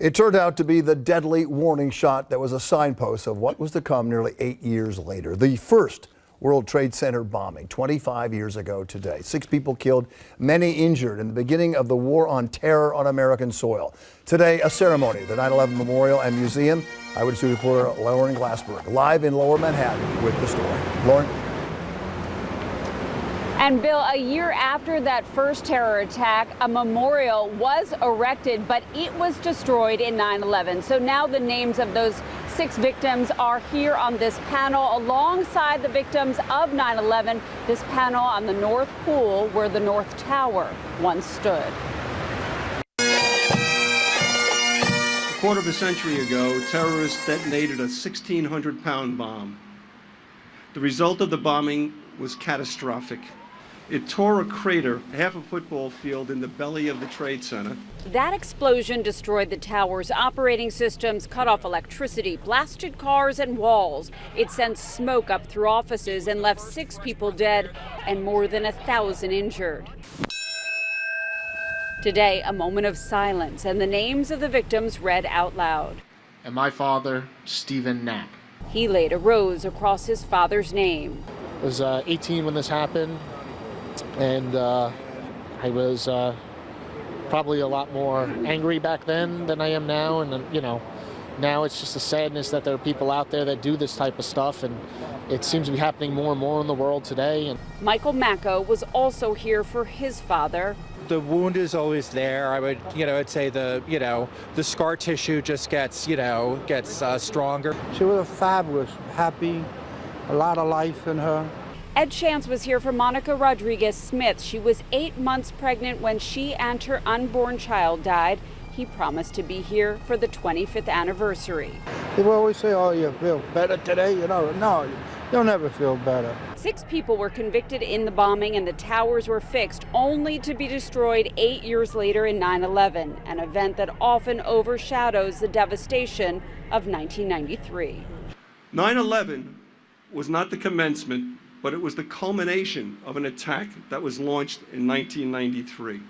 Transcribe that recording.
It turned out to be the deadly warning shot that was a signpost of what was to come nearly eight years later. The first World Trade Center bombing 25 years ago today. Six people killed, many injured in the beginning of the war on terror on American soil. Today, a ceremony, the 9-11 Memorial and Museum. Eyewitness reporter Lauren Glassberg live in Lower Manhattan with the story. Lauren. And Bill, a year after that first terror attack, a memorial was erected, but it was destroyed in 9-11. So now the names of those six victims are here on this panel alongside the victims of 9-11. This panel on the North Pool where the North Tower once stood. A quarter of a century ago, terrorists detonated a 1,600-pound bomb. The result of the bombing was catastrophic. It tore a crater half a football field in the belly of the Trade Center. That explosion destroyed the tower's operating systems, cut off electricity, blasted cars and walls. It sent smoke up through offices and left six people dead and more than a thousand injured. Today, a moment of silence and the names of the victims read out loud. And my father, Stephen Knapp. He laid a rose across his father's name. I was uh, 18 when this happened and uh, I was uh, probably a lot more angry back then than I am now, and you know, now it's just a sadness that there are people out there that do this type of stuff, and it seems to be happening more and more in the world today. And Michael Macko was also here for his father. The wound is always there. I would, you know, I'd say the, you know, the scar tissue just gets, you know, gets uh, stronger. She was a fabulous, happy, a lot of life in her. Ed Chance was here for Monica Rodriguez Smith. She was eight months pregnant when she and her unborn child died. He promised to be here for the 25th anniversary. People always say, oh, you feel better today. You know, no, you'll never feel better. Six people were convicted in the bombing and the towers were fixed only to be destroyed eight years later in 9-11, an event that often overshadows the devastation of 1993. 9-11 was not the commencement but it was the culmination of an attack that was launched in 1993.